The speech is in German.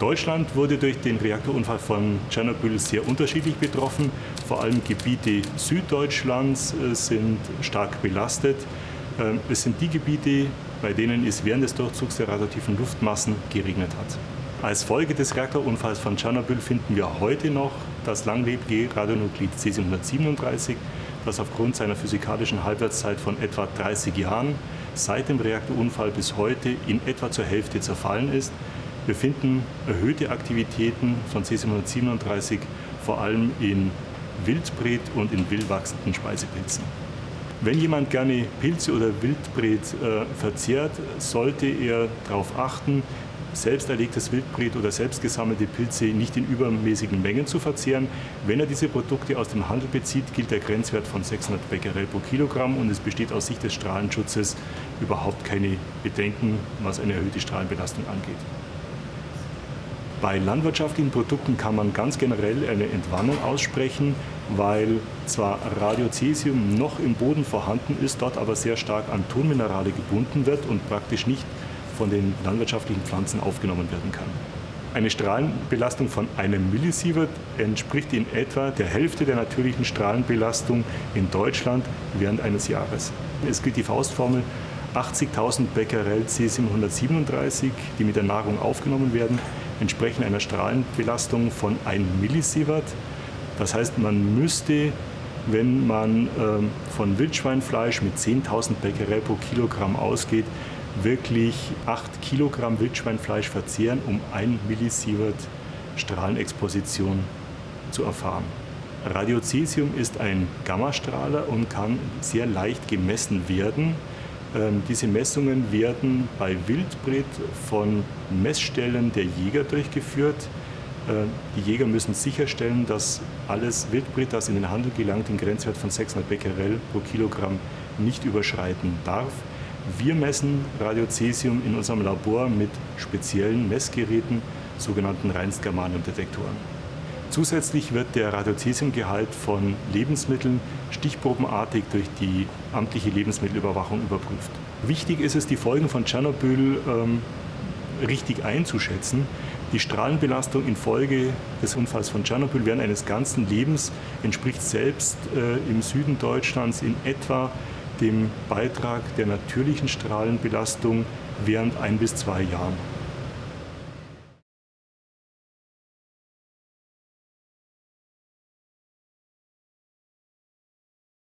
Deutschland wurde durch den Reaktorunfall von Tschernobyl sehr unterschiedlich betroffen. Vor allem Gebiete Süddeutschlands äh, sind stark belastet. Ähm, es sind die Gebiete, bei denen es während des Durchzugs der radioaktiven Luftmassen geregnet hat. Als Folge des Reaktorunfalls von Tschernobyl finden wir heute noch das langlebige Radionuklid C737, das aufgrund seiner physikalischen Halbwertszeit von etwa 30 Jahren seit dem Reaktorunfall bis heute in etwa zur Hälfte zerfallen ist. Wir finden erhöhte Aktivitäten von C737 vor allem in Wildbret und in wildwachsenden Speisepilzen. Wenn jemand gerne Pilze oder Wildbret äh, verzehrt, sollte er darauf achten, selbst erlegtes Wildbret oder selbst gesammelte Pilze nicht in übermäßigen Mengen zu verzehren. Wenn er diese Produkte aus dem Handel bezieht, gilt der Grenzwert von 600 Becquerel pro Kilogramm und es besteht aus Sicht des Strahlenschutzes überhaupt keine Bedenken, was eine erhöhte Strahlenbelastung angeht. Bei landwirtschaftlichen Produkten kann man ganz generell eine Entwarnung aussprechen, weil zwar Radiocesium noch im Boden vorhanden ist, dort aber sehr stark an Tonminerale gebunden wird und praktisch nicht von den landwirtschaftlichen Pflanzen aufgenommen werden kann. Eine Strahlenbelastung von einem Millisievert entspricht in etwa der Hälfte der natürlichen Strahlenbelastung in Deutschland während eines Jahres. Es gilt die Faustformel 80.000 Becquerel C737, die mit der Nahrung aufgenommen werden, entsprechen einer Strahlenbelastung von 1 Millisievert. Das heißt, man müsste, wenn man äh, von Wildschweinfleisch mit 10.000 Becquerel pro Kilogramm ausgeht, wirklich 8 Kilogramm Wildschweinfleisch verzehren, um 1 Millisievert Strahlenexposition zu erfahren. Radiocesium ist ein Gammastrahler und kann sehr leicht gemessen werden. Ähm, diese Messungen werden bei Wildbret von Messstellen der Jäger durchgeführt. Äh, die Jäger müssen sicherstellen, dass alles Wildbret, das in den Handel gelangt, den Grenzwert von 600 Becquerel pro Kilogramm nicht überschreiten darf. Wir messen Radiocesium in unserem Labor mit speziellen Messgeräten, sogenannten Reinstgermaniumdetektoren. Zusätzlich wird der Radiocesiumgehalt von Lebensmitteln stichprobenartig durch die amtliche Lebensmittelüberwachung überprüft. Wichtig ist es, die Folgen von Tschernobyl ähm, richtig einzuschätzen. Die Strahlenbelastung infolge des Unfalls von Tschernobyl während eines ganzen Lebens entspricht selbst äh, im Süden Deutschlands in etwa dem Beitrag der natürlichen Strahlenbelastung während ein bis zwei Jahren.